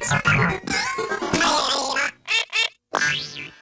Ciudadano.